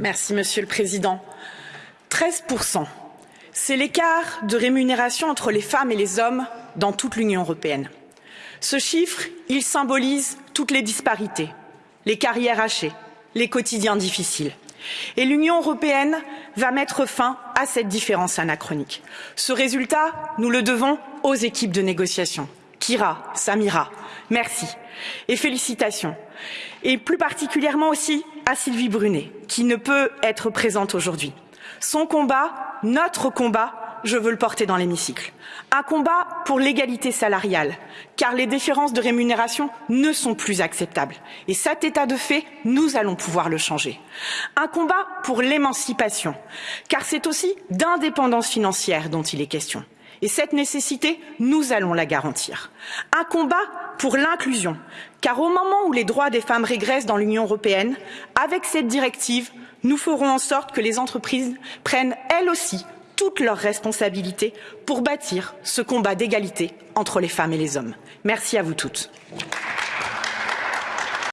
Merci, Monsieur le Président. 13 c'est l'écart de rémunération entre les femmes et les hommes dans toute l'Union européenne. Ce chiffre, il symbolise toutes les disparités, les carrières hachées, les quotidiens difficiles. Et l'Union européenne va mettre fin à cette différence anachronique. Ce résultat, nous le devons aux équipes de négociation. Kira, Samira, merci et félicitations. Et plus particulièrement aussi à Sylvie Brunet, qui ne peut être présente aujourd'hui. Son combat, notre combat, je veux le porter dans l'hémicycle. Un combat pour l'égalité salariale, car les différences de rémunération ne sont plus acceptables. Et cet état de fait, nous allons pouvoir le changer. Un combat pour l'émancipation, car c'est aussi d'indépendance financière dont il est question. Et cette nécessité, nous allons la garantir. Un combat pour l'inclusion, car au moment où les droits des femmes régressent dans l'Union européenne, avec cette directive, nous ferons en sorte que les entreprises prennent elles aussi toutes leurs responsabilités pour bâtir ce combat d'égalité entre les femmes et les hommes. Merci à vous toutes.